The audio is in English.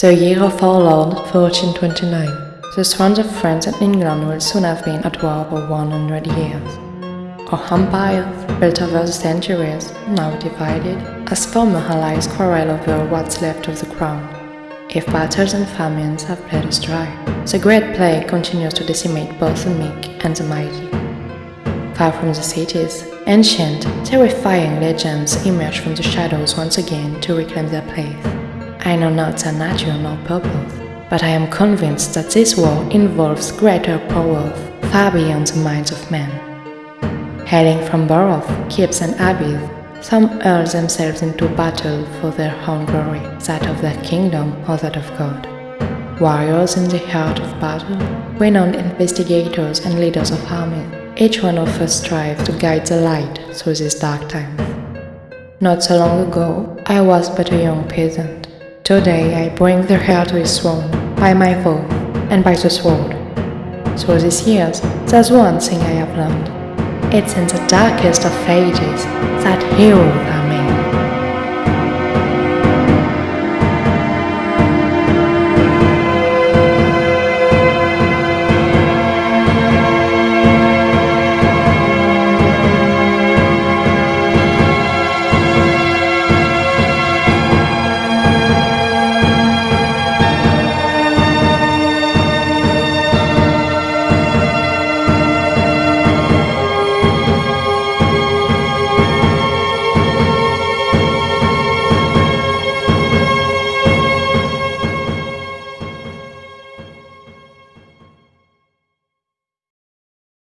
The year of our Lord 1429. The thrones of France and England will soon have been at war for 100 years. Our empire, built over the centuries, now divided, as former allies quarrel over what's left of the crown. If battles and famines have played us dry, the Great Plague continues to decimate both the meek and the mighty. Far from the cities, ancient, terrifying legends emerge from the shadows once again to reclaim their place. I know not their nature nor purpose, but I am convinced that this war involves greater powers far beyond the minds of men. Hailing from boroughs, keeps and abbeys, some hurl themselves into battle for their own glory, that of their kingdom or that of God. Warriors in the heart of battle, renowned investigators and leaders of armies, each one of us strives to guide the light through these dark times. Not so long ago, I was but a young peasant. Today I bring the heir to his throne, by my vow, and by the sword. Through these years, there's one thing I have learned. It's in the darkest of ages that heroes